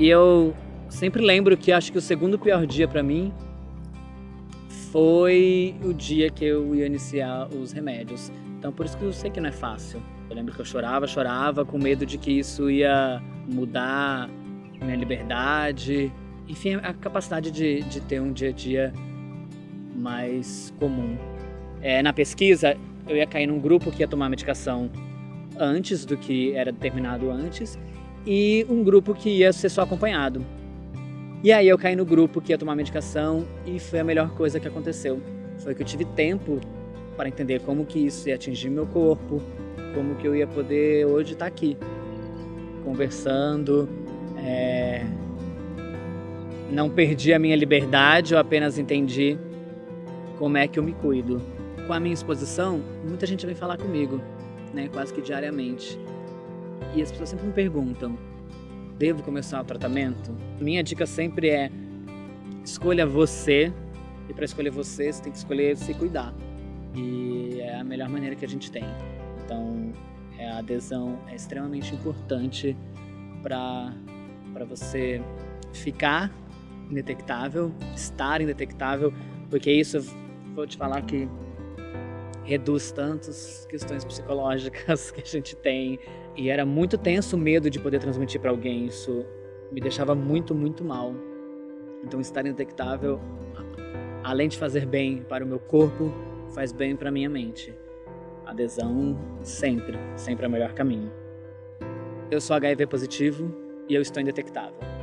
E eu sempre lembro que acho que o segundo pior dia para mim foi o dia que eu ia iniciar os remédios. Então por isso que eu sei que não é fácil. Eu lembro que eu chorava, chorava com medo de que isso ia mudar minha liberdade, enfim, a capacidade de, de ter um dia a dia mais comum. É, na pesquisa, eu ia cair num grupo que ia tomar medicação antes do que era determinado antes e um grupo que ia ser só acompanhado. E aí eu caí no grupo que ia tomar medicação e foi a melhor coisa que aconteceu. Foi que eu tive tempo para entender como que isso ia atingir meu corpo, como que eu ia poder hoje estar aqui, conversando. É... Não perdi a minha liberdade, eu apenas entendi como é que eu me cuido. Com a minha exposição, muita gente vem falar comigo, né, quase que diariamente. E as pessoas sempre me perguntam, devo começar o tratamento? Minha dica sempre é escolha você e para escolher você, você tem que escolher se cuidar. E é a melhor maneira que a gente tem. Então, é, a adesão é extremamente importante para você ficar indetectável, estar indetectável, porque isso, vou te falar que reduz tantas questões psicológicas que a gente tem e era muito tenso o medo de poder transmitir para alguém. Isso me deixava muito, muito mal. Então, estar indetectável, além de fazer bem para o meu corpo, faz bem para minha mente. Adesão sempre, sempre é o melhor caminho. Eu sou HIV positivo e eu estou indetectável.